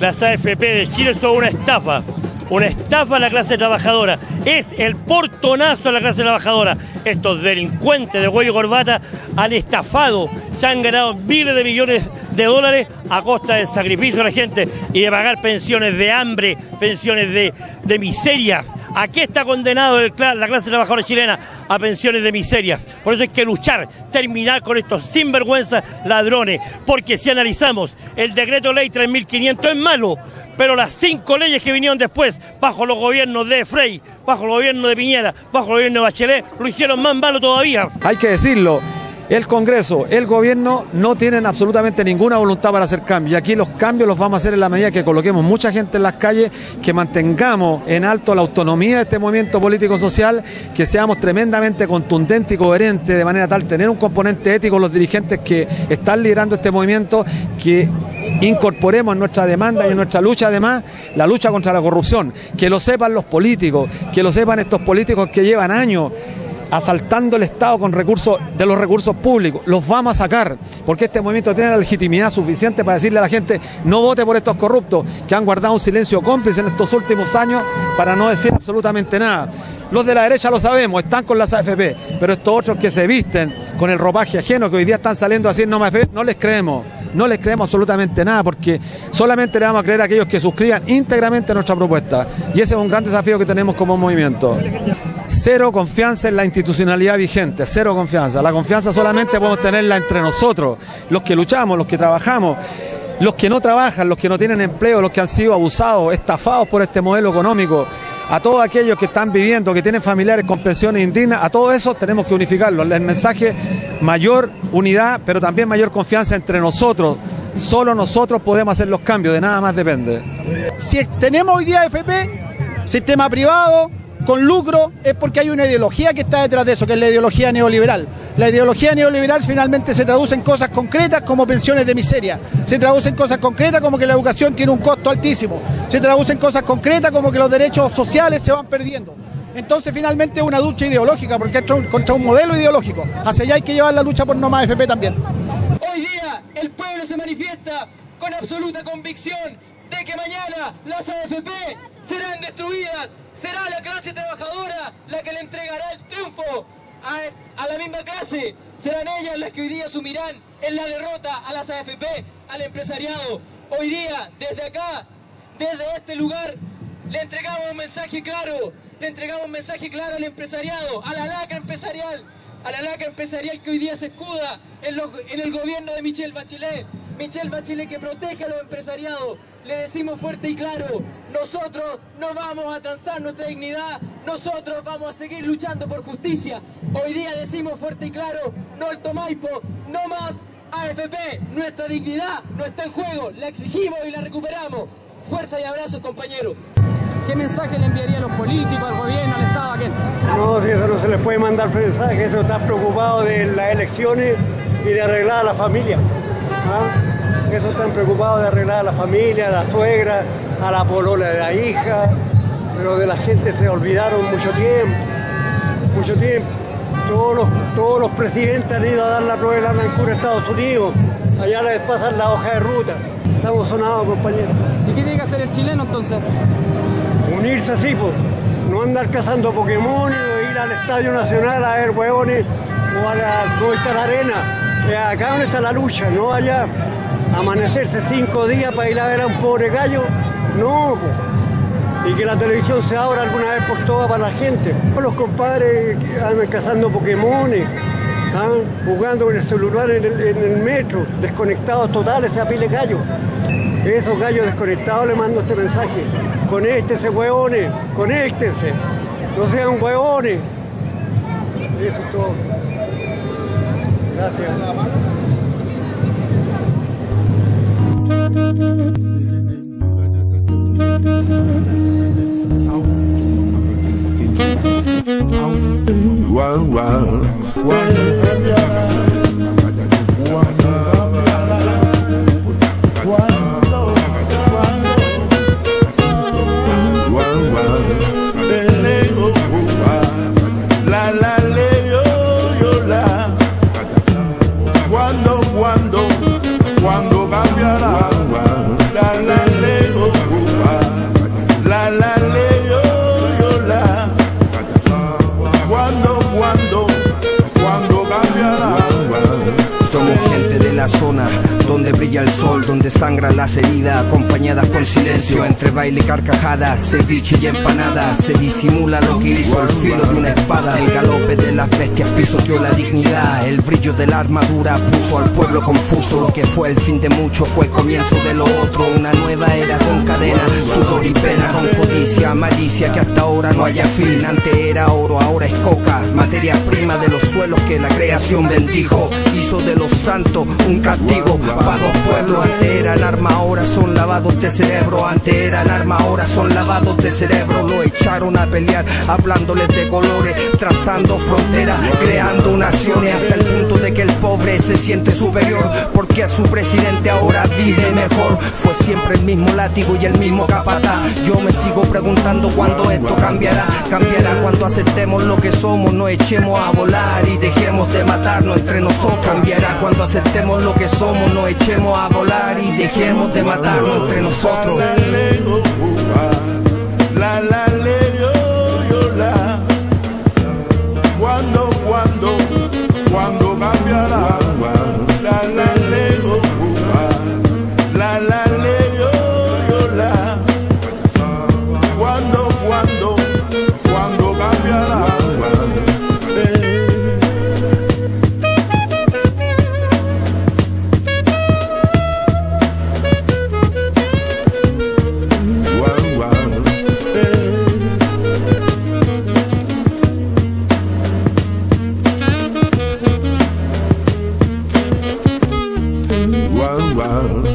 las AFP de Chile son una estafa. Una estafa a la clase trabajadora. Es el portonazo a la clase trabajadora. Estos delincuentes de cuello y corbata han estafado, se han ganado miles de millones de dólares a costa del sacrificio de la gente y de pagar pensiones de hambre, pensiones de, de miseria. ¿A qué está condenado el la clase trabajadora chilena? A pensiones de miseria. Por eso hay que luchar, terminar con estos sinvergüenzas ladrones. Porque si analizamos el decreto ley 3500 es malo, pero las cinco leyes que vinieron después, bajo los gobiernos de Frey, bajo el gobierno de Piñera, bajo el gobierno de Bachelet, lo hicieron más malo todavía. Hay que decirlo, el Congreso, el gobierno no tienen absolutamente ninguna voluntad para hacer cambios. Y aquí los cambios los vamos a hacer en la medida que coloquemos mucha gente en las calles, que mantengamos en alto la autonomía de este movimiento político-social, que seamos tremendamente contundentes y coherentes, de manera tal tener un componente ético los dirigentes que están liderando este movimiento, que incorporemos en nuestra demanda y en nuestra lucha además la lucha contra la corrupción, que lo sepan los políticos, que lo sepan estos políticos que llevan años asaltando el Estado con recursos de los recursos públicos. Los vamos a sacar, porque este movimiento tiene la legitimidad suficiente para decirle a la gente no vote por estos corruptos que han guardado un silencio cómplice en estos últimos años para no decir absolutamente nada. Los de la derecha lo sabemos, están con las AFP, pero estos otros que se visten con el ropaje ajeno, que hoy día están saliendo así en no AFP, no les creemos. No les creemos absolutamente nada porque solamente le vamos a creer a aquellos que suscriban íntegramente nuestra propuesta. Y ese es un gran desafío que tenemos como movimiento. Cero confianza en la institucionalidad vigente, cero confianza. La confianza solamente podemos tenerla entre nosotros, los que luchamos, los que trabajamos, los que no trabajan, los que no tienen empleo, los que han sido abusados, estafados por este modelo económico. A todos aquellos que están viviendo, que tienen familiares con pensiones indignas, a todos esos tenemos que unificarlos. El mensaje, mayor unidad, pero también mayor confianza entre nosotros. Solo nosotros podemos hacer los cambios, de nada más depende. Si tenemos hoy día FP, sistema privado, con lucro, es porque hay una ideología que está detrás de eso, que es la ideología neoliberal. La ideología neoliberal finalmente se traduce en cosas concretas como pensiones de miseria, se traduce en cosas concretas como que la educación tiene un costo altísimo, se traduce en cosas concretas como que los derechos sociales se van perdiendo. Entonces finalmente es una lucha ideológica, porque es contra un modelo ideológico. Hacia allá hay que llevar la lucha por no más FP también. Hoy día el pueblo se manifiesta con absoluta convicción de que mañana las AFP serán destruidas. Será la clase trabajadora la que le entregará el triunfo a, la misma clase. Serán ellas las que hoy día asumirán en la derrota a las AFP, al empresariado. Hoy día, desde acá, desde este lugar, le entregamos un mensaje claro. Le entregamos un mensaje claro al empresariado, a la laca empresarial, a la laca empresarial que hoy día se escuda en, en el gobierno de Michelle Bachelet. Michelle Bachelet que protege a los empresariados. Le decimos fuerte y claro, nosotros no vamos a transar nuestra dignidad, nosotros vamos a seguir luchando por justicia. Hoy día decimos fuerte y claro, no al Tomaipo, no más AFP, nuestra dignidad no está en juego, la exigimos y la recuperamos. Fuerza y abrazos compañeros. ¿Qué mensaje le enviaría a los políticos, al gobierno, al Estado, a quién? No, si eso no se les puede mandar mensaje, eso está preocupado de las elecciones y de arreglar a la familia. ¿ah? Eso están preocupados de arreglar a la familia, a la suegra, a la polola de la hija, pero de la gente se olvidaron mucho tiempo, mucho tiempo. Todos los, todos los presidentes han ido a dar la prueba de la a Estados Unidos, allá les pasan la hoja de ruta. Estamos sonados, compañeros. ¿Y qué tiene que hacer el chileno entonces? unirse así, pues. No andar cazando Pokémon ir al Estadio Nacional a ver huevones o a la, donde está la arena. Eh, acá donde está la lucha, no allá. Amanecerse cinco días para ir a ver a un pobre gallo. No. Y que la televisión se abra alguna vez por todas para la gente. Los compadres andan cazando Pokémones, ¿ah? jugando con el celular en el, metro, desconectados totales, esa pile gallo. Esos gallos desconectados le mando este mensaje. Conéctense, hueones, conéctense. No sean hueones. Eso es todo. Gracias. are. Donde sangran las heridas, acompañadas con silencio, entre baile y carcajadas, ceviche y empanadas, se disimula lo que hizo el filo de una espada, el galope de las bestias pisoteó la dignidad, el brillo de la armadura puso al pueblo confuso, lo que fue el fin de mucho fue el comienzo de lo otro, una nueva era con cadena, sudor y pena, con codicia, malicia que hasta ahora no haya fin, antes era oro, ahora es coca, materia prima de los suelos que la creación bendijo, hizo de los santos un castigo para dos pueblos, antes eran arma, ahora son lavados de cerebro, antes eran arma, ahora son lavados de cerebro, lo echaron a pelear, hablándoles de colores, trazando fronteras, creando naciones, hasta el que el pobre se siente superior, porque a su presidente ahora vive mejor, fue siempre el mismo látigo y el mismo capataz, yo me sigo preguntando cuándo esto cambiará, cambiará cuando aceptemos lo que somos, no echemos a volar y dejemos de matarnos entre nosotros, cambiará cuando aceptemos lo que somos, no echemos a volar y dejemos de matarnos entre nosotros. love.